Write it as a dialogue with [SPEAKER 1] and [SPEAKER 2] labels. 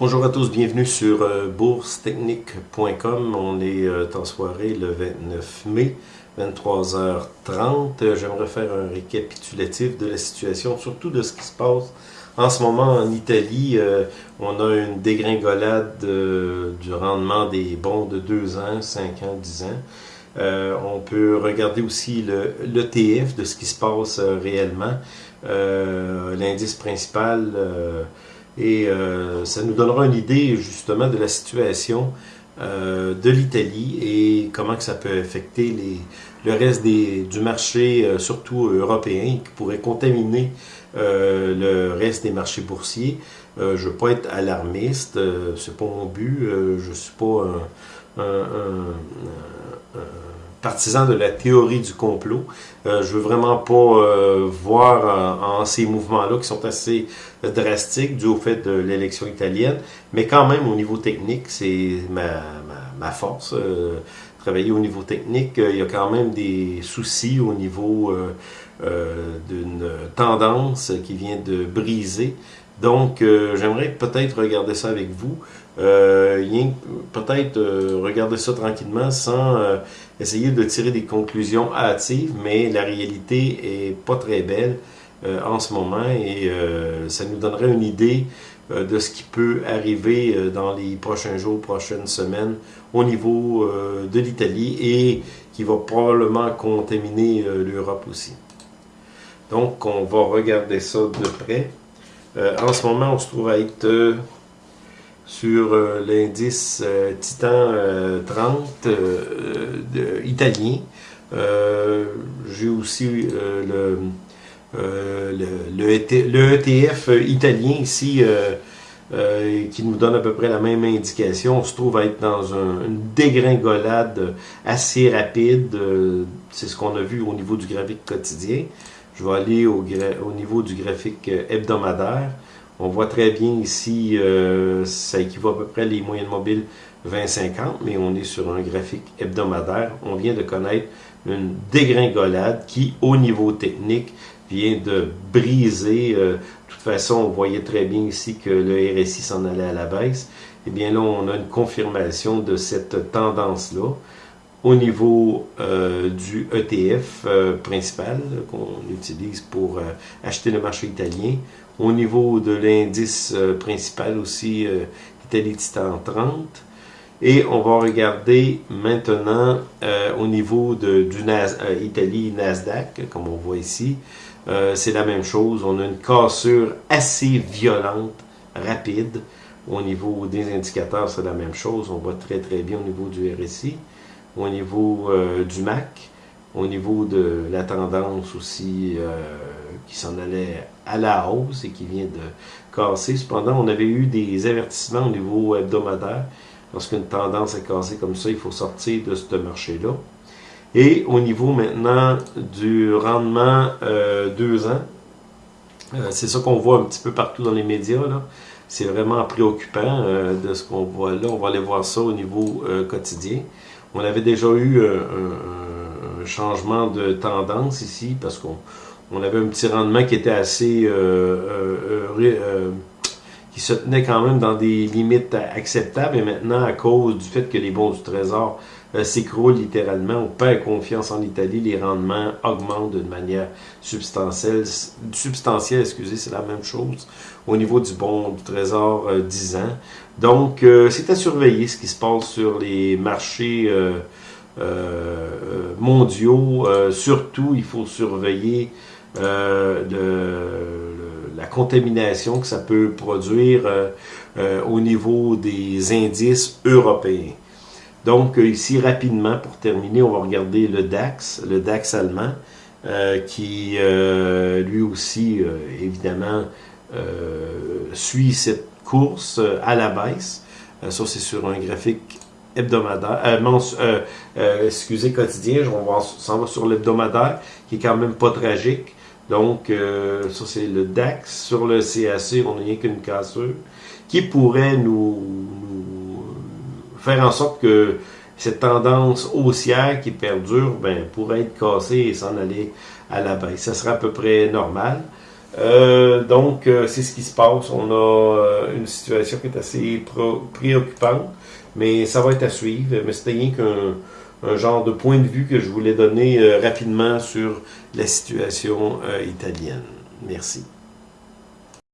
[SPEAKER 1] Bonjour à tous, bienvenue sur euh, boursetechnique.com. On est euh, en soirée le 29 mai, 23h30. Euh, J'aimerais faire un récapitulatif de la situation, surtout de ce qui se passe en ce moment en Italie. on a une dégringolade du rendement des bons de 2 ans, 5 ans, 10 ans. on peut regarder aussi l'ETF de ce qui se passe réellement. L'indice principal et euh, ça nous donnera une idée justement de la situation euh, de l'Italie et comment que ça peut affecter les, le reste des, du marché, euh, surtout européen, qui pourrait contaminer le reste des marchés boursiers. je ne veux pas être alarmiste, c'est pas mon but, je ne suis pas un, un partisan de la théorie du complot. Euh, je veux vraiment pas euh, voir en, ces mouvements-là qui sont assez drastiques dû au fait de l'élection italienne, mais quand même au niveau technique, c'est ma, force. Euh, travailler au niveau technique, il y a quand même des soucis au niveau d'une tendance qui vient de briser. Donc, j'aimerais peut-être regarder ça avec vous. Euh, peut-être euh, regarder ça tranquillement sans euh, essayer de tirer des conclusions hâtives, mais la réalité est pas très belle en ce moment et ça nous donnerait une idée de ce qui peut arriver dans les prochains jours, prochaines semaines au niveau de l'Italie et qui va probablement contaminer l'Europe aussi. Donc, on va regarder ça de près. en ce moment, on se trouve à être sur euh, l'indice euh, Titan 30 euh, italien. J'ai aussi le, ETF e italien ici qui nous donne à peu près la même indication. On se trouve à être dans une dégringolade assez rapide. C'est ce qu'on a vu au niveau du graphique quotidien. Je vais aller au niveau du graphique hebdomadaire. On voit très bien ici, euh, ça équivaut à peu près les moyennes mobiles 20-50, mais on est sur un graphique hebdomadaire. On vient de connaître une dégringolade qui, au niveau technique, vient de briser. Euh, de toute façon, on voyait très bien ici que le RSI s'en allait à la baisse. Eh bien là, on a une confirmation de cette tendance-là au niveau euh, du ETF principal qu'on utilise pour acheter le marché italien. Au niveau de l'indice euh, principal aussi, euh, Italie Titan 30. Et on va regarder maintenant euh, au niveau de, du Nasdaq, comme on voit ici. c'est la même chose. On a une cassure assez violente, rapide. Au niveau des indicateurs, c'est la même chose. On voit très très bien au niveau du RSI. Au niveau du MAC, au niveau de la tendance aussi euh, qui s'en allait à la hausse et qui vient de casser. Cependant, on avait eu des avertissements au niveau hebdomadaire. Lorsqu'une tendance est cassée comme ça, il faut sortir de ce marché-là. Et au niveau maintenant du rendement 2 euh, ans, euh, c'est ça qu'on voit un petit peu partout dans les médias. C'est vraiment préoccupant de ce qu'on voit là. On va aller voir ça au niveau quotidien. On avait déjà eu un changement de tendance ici parce qu'on on avait un petit rendement qui était assez... Euh, euh, euh, qui se tenait quand même dans des limites acceptables et maintenant à cause du fait que les bons du trésor s'écroulent littéralement, on perd confiance en Italie, les rendements augmentent d'une manière substantielle, substantielle excusez, c'est la même chose au niveau du bon du trésor 10 ans. Donc, c'est à surveiller ce qui se passe sur les marchés euh, mondiaux. Euh, surtout, il faut surveiller euh, la contamination que ça peut produire au niveau des indices européens. Donc ici, rapidement, pour terminer, on va regarder le DAX, le DAX allemand, qui lui aussi, évidemment, suit cette course à la baisse. ça, c'est sur un graphique hebdomadaire, euh, euh, euh, excusez, quotidien, on s'en va sur l'hebdomadaire, qui est quand même pas tragique. Donc, ça c'est le DAX. Sur le CAC, on n'a rien qu'une cassure, qui pourrait nous, faire en sorte que cette tendance haussière qui perdure, ben, pourrait être cassée et s'en aller à la baisse. Ça serait à peu près normal. donc, c'est ce qui se passe. On a une situation qui est assez préoccupante, mais ça va être à suivre. Mais c'était rien qu'un genre de point de vue que je voulais donner rapidement sur la situation italienne. Merci.